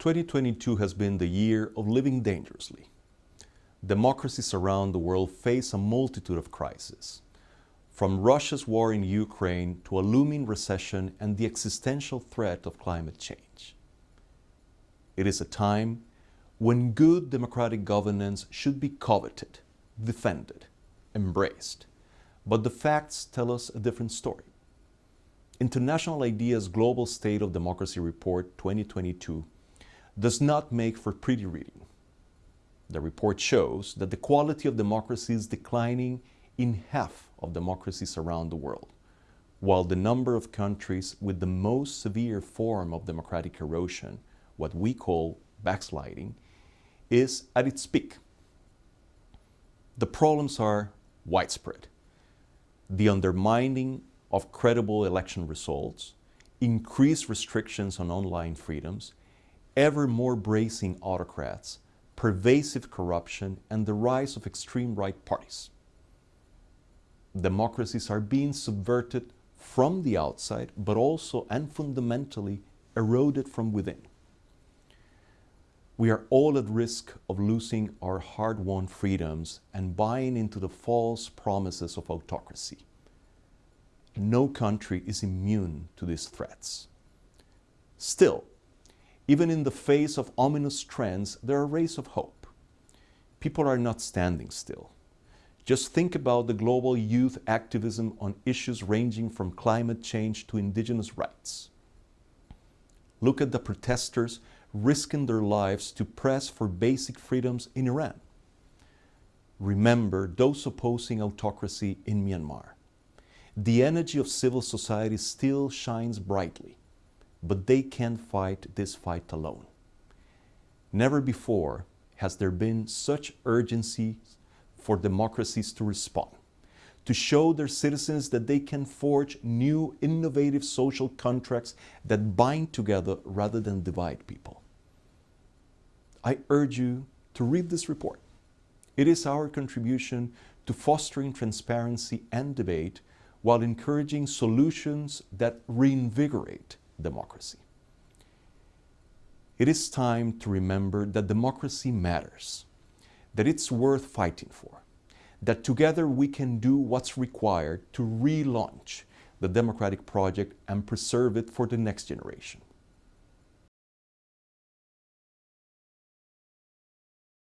2022 has been the year of living dangerously. Democracies around the world face a multitude of crises, from Russia's war in Ukraine to a looming recession and the existential threat of climate change. It is a time when good democratic governance should be coveted, defended, embraced. But the facts tell us a different story. International IDEA's Global State of Democracy Report 2022 does not make for pretty reading. The report shows that the quality of democracy is declining in half of democracies around the world, while the number of countries with the most severe form of democratic erosion, what we call backsliding, is at its peak. The problems are widespread. The undermining of credible election results, increased restrictions on online freedoms, ever more bracing autocrats, pervasive corruption, and the rise of extreme right parties. Democracies are being subverted from the outside, but also and fundamentally eroded from within. We are all at risk of losing our hard-won freedoms and buying into the false promises of autocracy. No country is immune to these threats. Still, even in the face of ominous trends, there are rays of hope. People are not standing still. Just think about the global youth activism on issues ranging from climate change to indigenous rights. Look at the protesters risking their lives to press for basic freedoms in Iran. Remember those opposing autocracy in Myanmar. The energy of civil society still shines brightly but they can't fight this fight alone. Never before has there been such urgency for democracies to respond, to show their citizens that they can forge new innovative social contracts that bind together rather than divide people. I urge you to read this report. It is our contribution to fostering transparency and debate while encouraging solutions that reinvigorate democracy. It is time to remember that democracy matters, that it's worth fighting for, that together we can do what's required to relaunch the democratic project and preserve it for the next generation.